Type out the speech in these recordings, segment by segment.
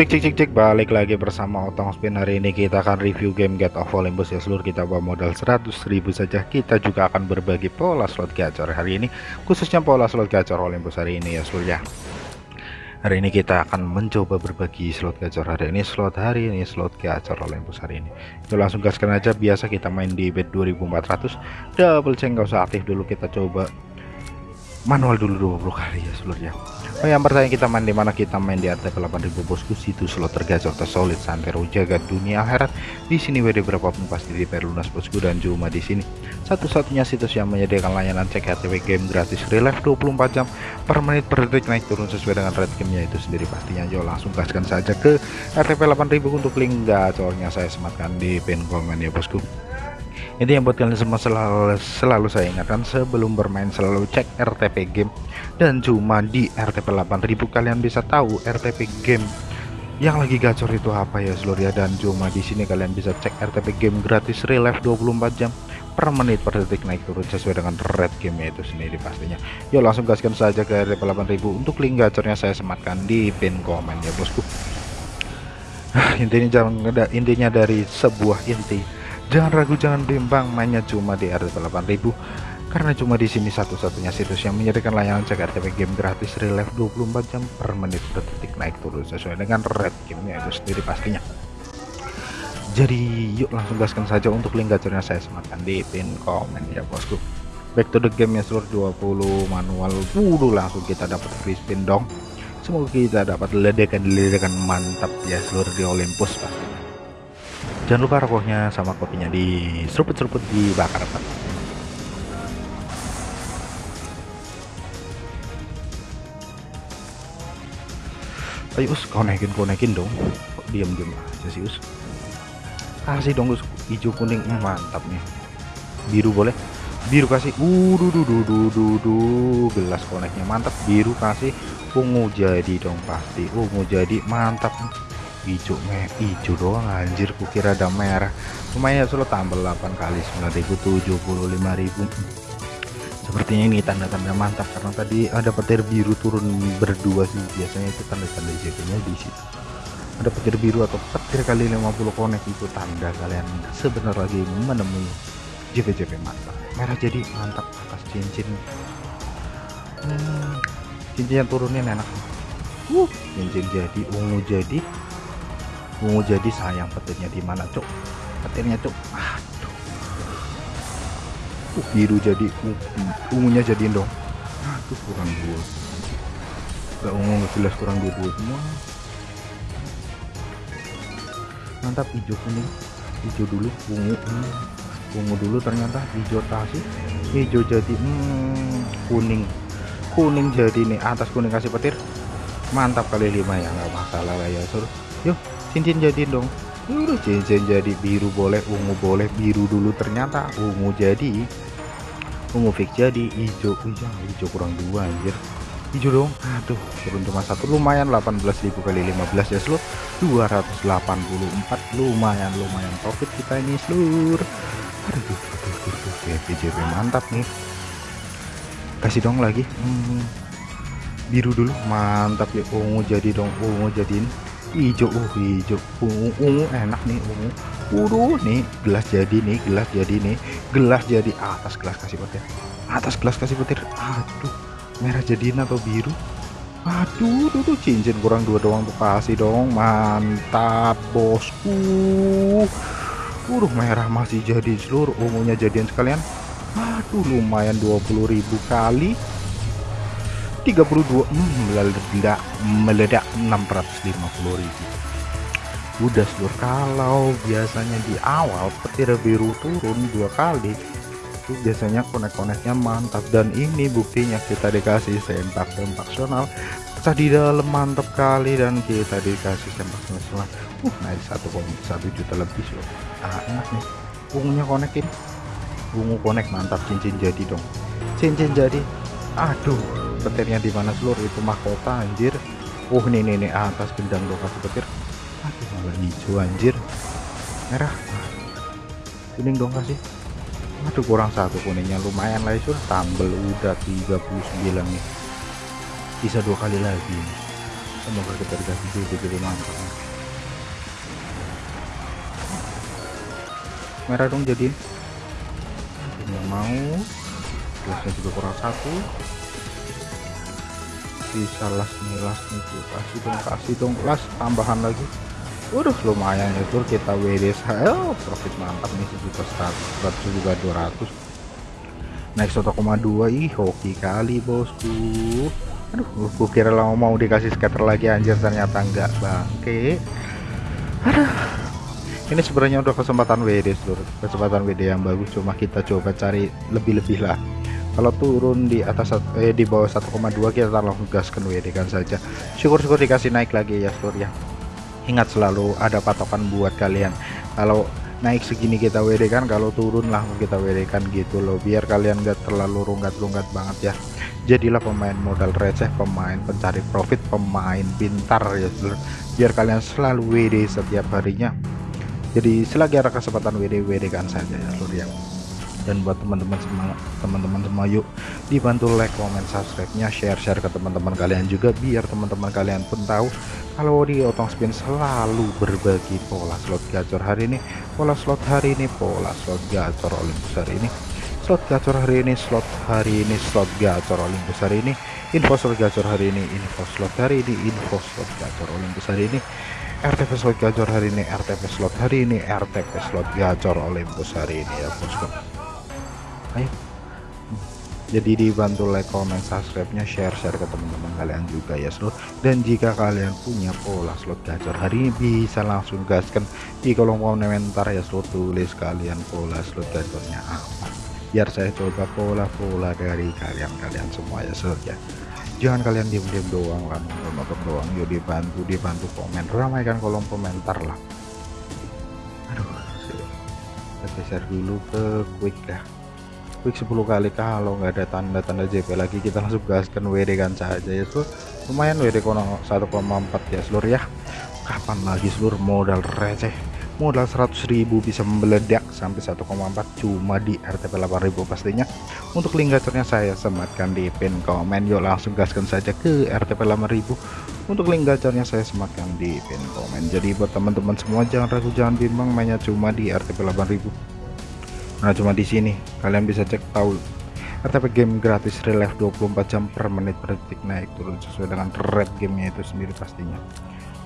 Cek cek cek cek. Balik lagi bersama Otong Spin. Hari ini kita akan review game Get of Olympus. Ya seluruh kita bawa modal 100.000 saja. Kita juga akan berbagi pola slot gacor hari ini. Khususnya pola slot gacor Olympus hari ini ya seluruh ya. Hari ini kita akan mencoba berbagi slot gacor hari ini slot hari ini slot gacor Olympus hari ini. Yuk langsung gaskan aja. Biasa kita main di bet 2400 double check nggak usah aktif dulu. Kita coba manual dulu 20 kali ya seluruhnya Oh yang pertanyaan kita main di mana kita main di RTP 8000 bosku? Situ slot tergacor tersolid santero jaga dunia akhirat. Di sini WD berapapun pasti di lunas bosku dan cuma di sini. Satu-satunya situs yang menyediakan layanan cek RTP game gratis relive 24 jam per menit per detik naik turun sesuai dengan rate gamenya itu sendiri. Pastinya yo langsung gaskan saja ke RTP 8000 untuk link gacornya. Saya sematkan di pin komen ya bosku ini yang buat kalian semua selalu, selalu saya ingatkan sebelum bermain selalu cek RTP game. Dan cuma di RTP 8000 kalian bisa tahu RTP game yang lagi gacor itu apa ya seluruh ya dan cuma di sini kalian bisa cek RTP game gratis relive 24 jam per menit per detik naik turun sesuai dengan red game itu sendiri pastinya. Yuk langsung gaskan saja ke RTP 8000 untuk link gacornya saya sematkan di pin komen ya bosku. Intinya jangan intinya dari sebuah inti Jangan ragu, jangan bimbang, mainnya cuma di RTP 8000 karena cuma di sini satu-satunya situs yang menyediakan layanan cek RTP game gratis relive 24 jam per menit per detik naik turun sesuai dengan red gamenya itu sendiri pastinya. Jadi yuk langsung gaskan saja untuk link gacornya saya sematkan di pin komen ya bosku. Back to the game ya seluruh 20 manual dulu langsung kita dapat free spin dong. Semoga kita dapat ledakan-ledakan mantap ya seluruh di Olympus pasti jangan lupa rokoknya sama kopinya di seruput-seruput dibakar Pak. ayo us konekin konekin dong. Kok diam diam aja sih us? Kasih dong us hijau kuning. Hmm, mantap nih. Biru boleh? Biru kasih. Uh du du du du du. Gelas koneknya mantap. Biru kasih. Ungu jadi dong pasti. Ungu jadi mantap hijau meh hijau doang anjir kukira ada merah. Lumayan ya solo tambah 8 kali 9.000 sepertinya ini tanda-tanda mantap karena tadi ada petir biru turun berdua sih. Biasanya itu tanda-tanda jadinya di situ. Ada petir biru atau petir kali 50 konek itu tanda kalian sebentar lagi menemui JP-JP mantap. Merah jadi mantap atas cincin. Hmm, cincin yang turunin enak. Uh, cincin jadi ungu jadi ungu jadi sayang petirnya di mana cok petirnya cok aduh. Uh, biru jadi uh, ungunya jadiin dong aduh kurang dua. Gak ungu gak jelas kurang dua dua semua. Mantap hijau kuning. Hijau dulu ungu hmm. ungu dulu ternyata hijau tasik hijau jadi hmm, kuning. Kuning jadi nih atas kuning kasih petir. Mantap kali lima ya nggak masalah lah ya suruh yuk cincin jadi dong. Udah cincin jadi biru boleh ungu boleh biru dulu ternyata ungu jadi. Ungu fix jadi hijau. Hijau hijau kurang dua anjir. Hijau dong. Aduh turun cuma satu. Lumayan 18.000 kali 15 ya seluruh 284 lumayan lumayan profit kita ini seluruh aduh aduh aduh, aduh. JP mantap nih. Kasih dong lagi. Hmm. biru dulu. Mantap ya. Ungu jadi dong. Ungu jadiin hijau uh hijau ungu ungu enak nih ungu Waduh nih gelas jadi nih gelas jadi nih. Gelas jadi atas gelas kasih petir. Atas gelas kasih petir. Aduh merah jadiin atau biru? Aduh tuh, tuh cincin kurang dua doang tuh kasih dong. Mantap bosku. Waduh merah masih jadi seluruh ungunya jadian sekalian. Aduh lumayan 20.000 kali 32 hmm, meledak meledak 650.000 udah seluruh kalau biasanya di awal petir biru turun dua kali itu biasanya konek-koneknya mantap. Dan ini buktinya kita dikasih sempak sempaksional tadi dalam mantap kali dan kita dikasih sempak nasional. Uh naik satu satu juta lebih loh ah, enak nih. Ungunya konekin ungu konek mantap cincin jadi dong. Cincin jadi aduh petirnya di mana seluruh itu mahkota anjir. Uh nih nih nih atas gendang dong kasih petir. Aduh malah hijau anjir. Merah. Kuning dong kasih. Aduh kurang satu kuningnya. Lumayan lah itu tambel udah 39 nih. Bisa dua kali lagi. Semoga kita dikasih juga jadi mantap. Merah dong jadiin nggak mau. Gelasnya juga kurang satu bisa las nih las nih kasih dong kasih dong. Las tambahan lagi. Waduh lumayan ya tur. Kita WD saya oh, profit mantap nih sejuta seratus juga dua ratus. Naik 1,2 ih hoki kali bosku. Aduh gue kira lama mau dikasih scatter lagi anjir ternyata enggak bangke. Aduh. Ini sebenarnya udah kesempatan WD seluruh kesempatan WD yang bagus cuma kita coba cari lebih-lebih lah kalau turun di atas eh di bawah 1,2 kita langsung gaskan WD kan saja. Syukur-syukur dikasih naik lagi ya seluruh ya. Ingat selalu ada patokan buat kalian. Kalau naik segini kita WD kan kalau turun lah kita WD kan gitu loh. Biar kalian gak terlalu rungkat-rungkat banget ya. Jadilah pemain modal receh pemain pencari profit pemain pintar ya biar kalian selalu WD setiap harinya. Jadi selagi ada kesempatan WD WD kan saja ya seluruh yang dan buat teman-teman semua teman-teman semua yuk dibantu like comment subscribe nya share share ke teman-teman kalian juga biar teman-teman kalian pun tahu kalau di otong spin selalu berbagi pola slot gacor hari ini. Pola slot hari ini pola slot gacor Olympus hari ini. Slot gacor hari ini slot hari ini slot gacor Olympus hari ini. Info slot gacor hari ini info slot hari ini info slot gacor Olympus hari ini. RTP slot gacor hari ini RTP slot hari ini RTP slot gacor Olympus hari ini ya bosku ayo jadi dibantu like comment subscribe nya share share ke teman-teman kalian juga ya seluruh dan jika kalian punya pola slot gacor hari ini bisa langsung gaskan di kolom komentar ya seluruh tulis kalian pola slot gacornya apa. Biar saya coba pola-pola dari kalian-kalian semua ya seluruh ya. Jangan kalian diam-diam doang lah nonton doang. Yuk dibantu dibantu komen. Ramaikan kolom komentar lah. Aduh kita geser dulu ke quick ya quick 10 kali kalau nggak ada tanda-tanda JP lagi kita langsung gaskan WD kan saja ya seluruh lumayan WD kono 1,4 ya seluruh ya. Kapan lagi seluruh modal receh. Modal 100.000 bisa meledak sampai 1,4 cuma di RTP 8000 pastinya. Untuk link gacornya saya sematkan di pin komen. Yuk langsung gaskan saja ke RTP 8000 untuk link gacornya saya sematkan di pin komen. Jadi buat teman-teman semua jangan ragu jangan bimbang mainnya cuma di RTP 8000 Nah cuma di sini. Kalian bisa cek tahu. RTP game gratis relive 24 jam per menit per detik. Naik turun sesuai dengan red gamenya itu sendiri pastinya.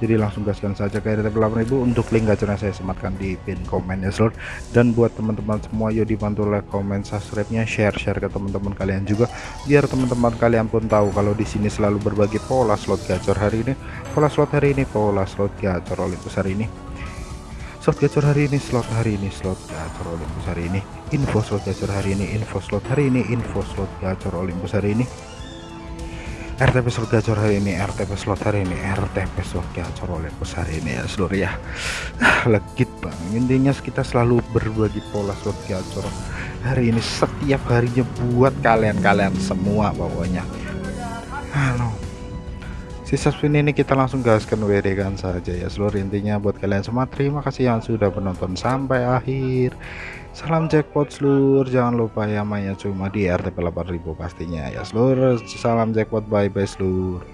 Jadi langsung gaskan saja ke RTP 8000 untuk link gacornya saya sematkan di pin komen ya seluruh dan buat teman-teman semua yuk dibantu like comment subscribe nya share share ke teman-teman kalian juga biar teman-teman kalian pun tahu kalau di sini selalu berbagi pola slot gacor hari ini. Pola slot hari ini pola slot gacor Olympus hari ini slot gacor hari ini slot hari ini slot gacor Olympus hari ini. Info slot gacor hari ini info slot hari ini info slot gacor Olympus hari ini. RTP slot gacor hari ini RTP slot hari ini RTP slot gacor Olympus hari ini ya seluruh ya. Ah, legit bang. Intinya kita selalu berbagi pola slot gacor hari ini setiap harinya buat kalian-kalian semua pokoknya. Halo sisa spin ini kita langsung gaskan WD kan saja ya. Seluruh intinya buat kalian semua terima kasih yang sudah menonton sampai akhir. Salam jackpot seluruh jangan lupa ya mainnya cuma di RTP 8000 pastinya ya. Seluruh salam jackpot bye bye seluruh